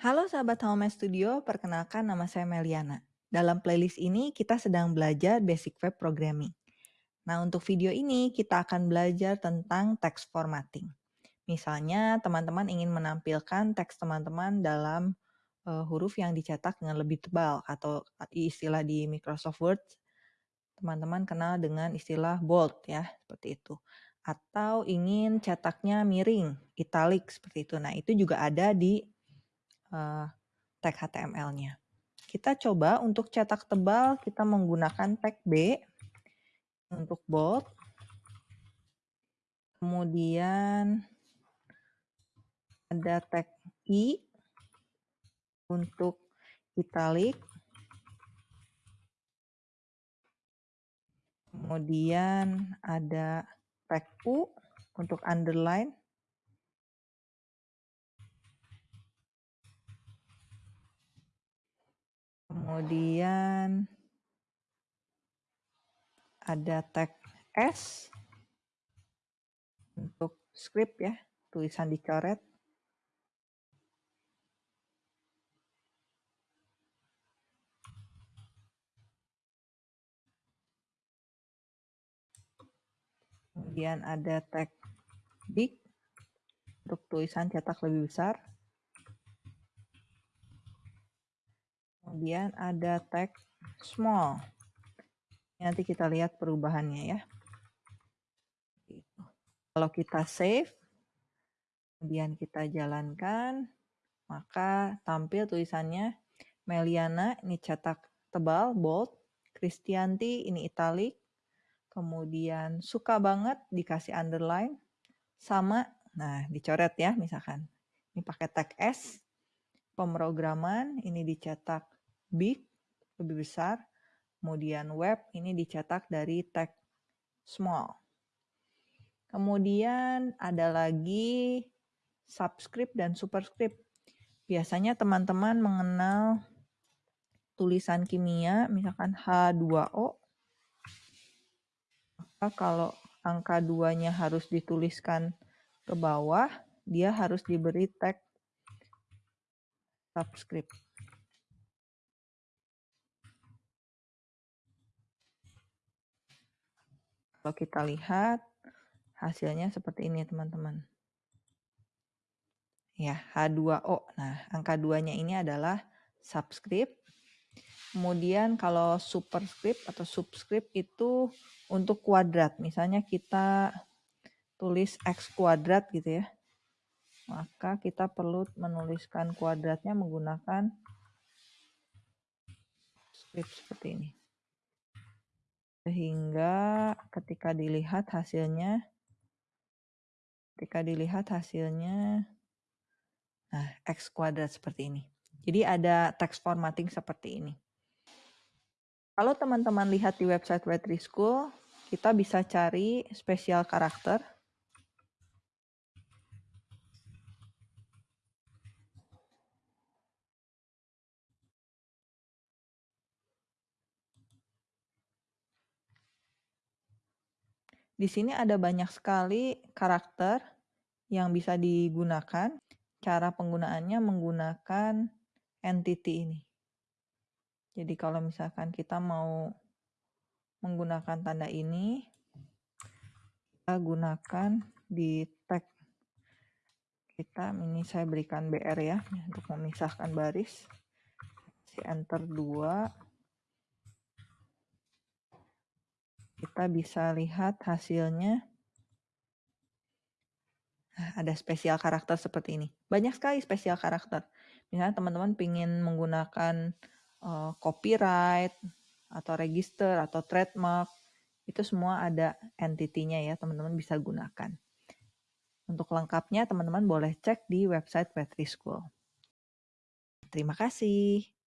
Halo sahabat Home Studio, perkenalkan nama saya Meliana. Dalam playlist ini kita sedang belajar basic web programming. Nah, untuk video ini kita akan belajar tentang text formatting. Misalnya, teman-teman ingin menampilkan teks teman-teman dalam uh, huruf yang dicetak dengan lebih tebal atau istilah di Microsoft Word teman-teman kenal dengan istilah bold ya, seperti itu. Atau ingin cetaknya miring, italic seperti itu. Nah, itu juga ada di uh, tag HTML-nya. Kita coba untuk cetak tebal, kita menggunakan tag B untuk bold. Kemudian ada tag I untuk italic. Kemudian ada tag U untuk underline. Kemudian ada tag S untuk script ya, tulisan dicoret. Kemudian ada tag big untuk tulisan cetak lebih besar. Kemudian ada tag small. Nanti kita lihat perubahannya ya. Kalau kita save, kemudian kita jalankan, maka tampil tulisannya Meliana, ini cetak tebal, bold, Kristianti, ini italic, kemudian suka banget dikasih underline, sama, nah dicoret ya misalkan. Ini pakai tag S, pemrograman, ini dicetak big, lebih besar. Kemudian web ini dicetak dari tag small. Kemudian ada lagi subscript dan superscript. Biasanya teman-teman mengenal tulisan kimia, misalkan H2O. Maka kalau angka 2-nya harus dituliskan ke bawah, dia harus diberi tag subscript. Kalau kita lihat hasilnya seperti ini teman-teman. Ya, H2O. Nah, angka 2-nya ini adalah subscript. Kemudian kalau superscript atau subscript itu untuk kuadrat. Misalnya kita tulis X kuadrat gitu ya. Maka kita perlu menuliskan kuadratnya menggunakan script seperti ini sehingga ketika dilihat hasilnya ketika dilihat hasilnya nah x kuadrat seperti ini. Jadi ada text formatting seperti ini. Kalau teman-teman lihat di website Wetry School, kita bisa cari spesial karakter Di sini ada banyak sekali karakter yang bisa digunakan. Cara penggunaannya menggunakan entity ini. Jadi kalau misalkan kita mau menggunakan tanda ini, kita gunakan di tag kita. Ini saya berikan BR ya, untuk memisahkan baris. Si enter 2 kita bisa lihat hasilnya. Nah, ada spesial karakter seperti ini. Banyak sekali spesial karakter. Misalnya teman-teman ingin menggunakan uh, copyright atau register atau trademark, itu semua ada entity-nya ya, teman-teman bisa gunakan. Untuk lengkapnya teman-teman boleh cek di website Petri School. Terima kasih.